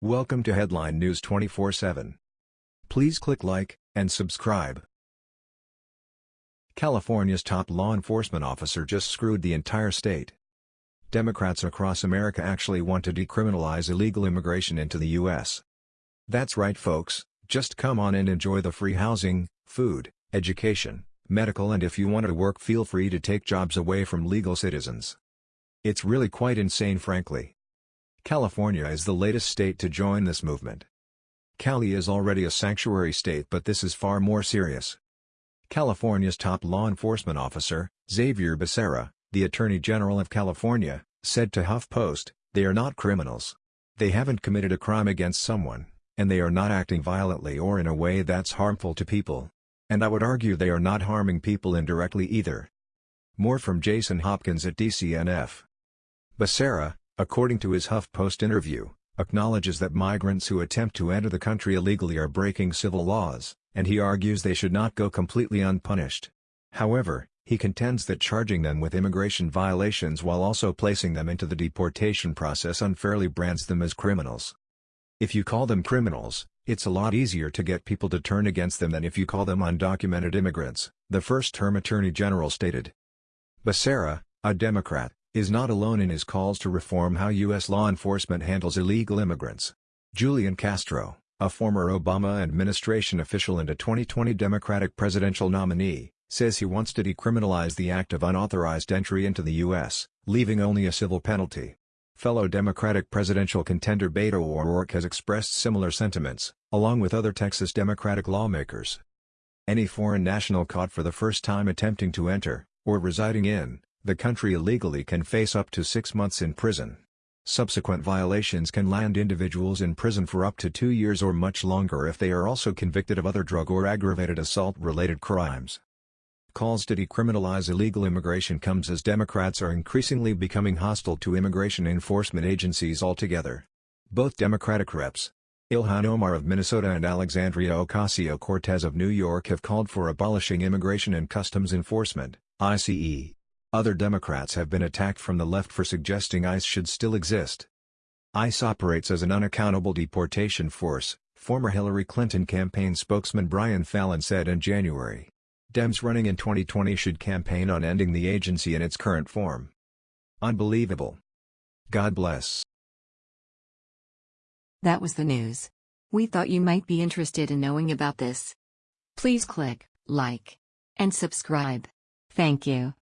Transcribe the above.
Welcome to Headline News 24/7. Please click like and subscribe. California's top law enforcement officer just screwed the entire state. Democrats across America actually want to decriminalize illegal immigration into the U.S. That's right folks, just come on and enjoy the free housing, food, education, medical and if you want to work feel free to take jobs away from legal citizens. It's really quite insane frankly. California is the latest state to join this movement. Cali is already a sanctuary state but this is far more serious. California's top law enforcement officer, Xavier Becerra, the Attorney General of California, said to HuffPost, they are not criminals. They haven't committed a crime against someone, and they are not acting violently or in a way that's harmful to people. And I would argue they are not harming people indirectly either. More from Jason Hopkins at DCNF. Becerra, according to his HuffPost interview, acknowledges that migrants who attempt to enter the country illegally are breaking civil laws, and he argues they should not go completely unpunished. However, he contends that charging them with immigration violations while also placing them into the deportation process unfairly brands them as criminals. If you call them criminals, it's a lot easier to get people to turn against them than if you call them undocumented immigrants, the first-term Attorney General stated. Becerra, a Democrat, is not alone in his calls to reform how U.S. law enforcement handles illegal immigrants. Julian Castro, a former Obama administration official and a 2020 Democratic presidential nominee, says he wants to decriminalize the act of unauthorized entry into the U.S., leaving only a civil penalty. Fellow Democratic presidential contender Beto O'Rourke has expressed similar sentiments, along with other Texas Democratic lawmakers. Any foreign national caught for the first time attempting to enter, or residing in, the country illegally can face up to six months in prison. Subsequent violations can land individuals in prison for up to two years or much longer if they are also convicted of other drug or aggravated assault-related crimes. Calls to decriminalize illegal immigration comes as Democrats are increasingly becoming hostile to immigration enforcement agencies altogether. Both Democratic reps, Ilhan Omar of Minnesota and Alexandria Ocasio-Cortez of New York have called for abolishing Immigration and Customs Enforcement, ICE. Other Democrats have been attacked from the left for suggesting ICE should still exist. ICE operates as an unaccountable deportation force, former Hillary Clinton campaign spokesman Brian Fallon said in January. Dems running in 2020 should campaign on ending the agency in its current form. Unbelievable. God bless. That was the news. We thought you might be interested in knowing about this. Please click like and subscribe. Thank you.